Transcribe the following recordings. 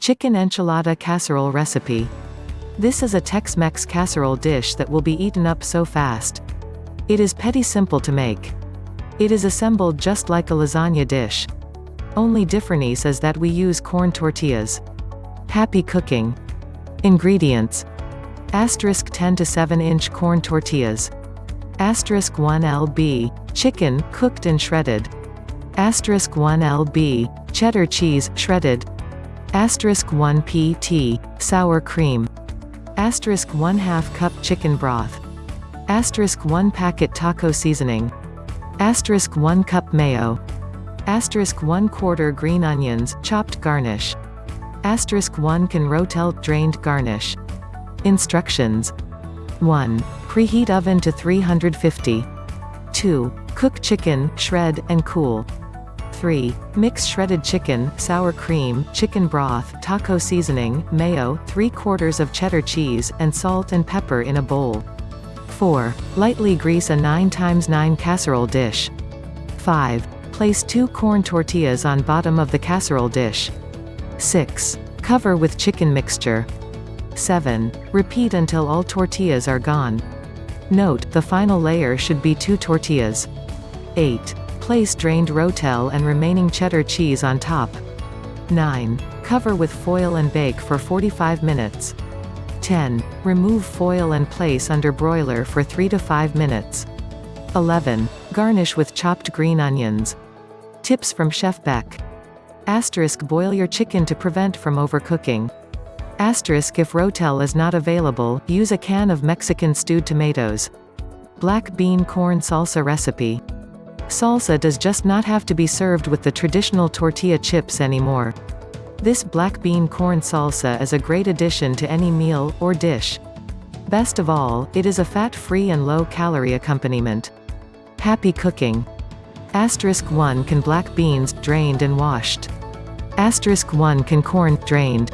Chicken enchilada casserole recipe. This is a Tex-Mex casserole dish that will be eaten up so fast. It is petty simple to make. It is assembled just like a lasagna dish. Only difference is that we use corn tortillas. Happy cooking. Ingredients. Asterisk 10 to 7 inch corn tortillas. Asterisk 1 lb. Chicken, cooked and shredded. Asterisk 1 lb. Cheddar cheese, shredded. Asterisk 1 pt. Sour cream. Asterisk 1 2 cup chicken broth. Asterisk 1 packet taco seasoning. Asterisk 1 cup mayo. Asterisk 1 quarter green onions, chopped garnish. Asterisk 1 can rotel drained garnish. Instructions 1. Preheat oven to 350. 2. Cook chicken, shred, and cool. 3. Mix shredded chicken, sour cream, chicken broth, taco seasoning, mayo, 3 quarters of cheddar cheese, and salt and pepper in a bowl. 4. Lightly grease a 9 x 9 casserole dish. 5. Place 2 corn tortillas on bottom of the casserole dish. 6. Cover with chicken mixture. 7. Repeat until all tortillas are gone. Note, the final layer should be 2 tortillas. 8. Place drained rotel and remaining cheddar cheese on top. 9. Cover with foil and bake for 45 minutes. 10. Remove foil and place under broiler for 3 to 5 minutes. 11. Garnish with chopped green onions. Tips from Chef Beck. Asterisk boil your chicken to prevent from overcooking. Asterisk if Rotel is not available, use a can of Mexican stewed tomatoes. Black bean corn salsa recipe. Salsa does just not have to be served with the traditional tortilla chips anymore. This black bean corn salsa is a great addition to any meal, or dish. Best of all, it is a fat-free and low-calorie accompaniment. Happy cooking. Asterisk 1 can black beans, drained and washed. Asterisk 1 can corn, drained.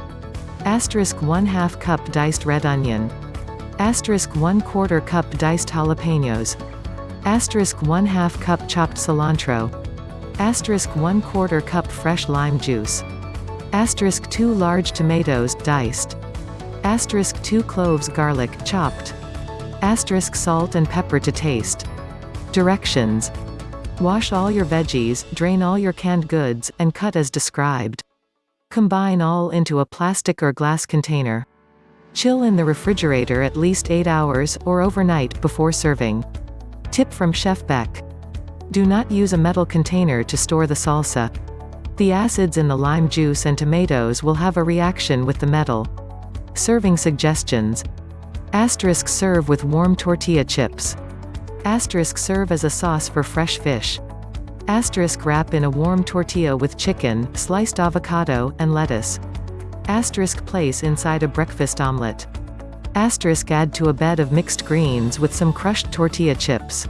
Asterisk 1 2 cup diced red onion. Asterisk 1 quarter cup diced jalapenos. Asterisk 1 2 cup chopped cilantro. Asterisk 1 quarter cup fresh lime juice. Asterisk 2 large tomatoes, diced. Asterisk 2 cloves garlic, chopped. Asterisk salt and pepper to taste. Directions. Wash all your veggies, drain all your canned goods, and cut as described. Combine all into a plastic or glass container. Chill in the refrigerator at least 8 hours, or overnight, before serving. Tip from Chef Beck. Do not use a metal container to store the salsa. The acids in the lime juice and tomatoes will have a reaction with the metal. Serving suggestions. Asterisk serve with warm tortilla chips. Asterisk serve as a sauce for fresh fish. Asterisk wrap in a warm tortilla with chicken, sliced avocado, and lettuce. Asterisk place inside a breakfast omelette. Asterisk add to a bed of mixed greens with some crushed tortilla chips.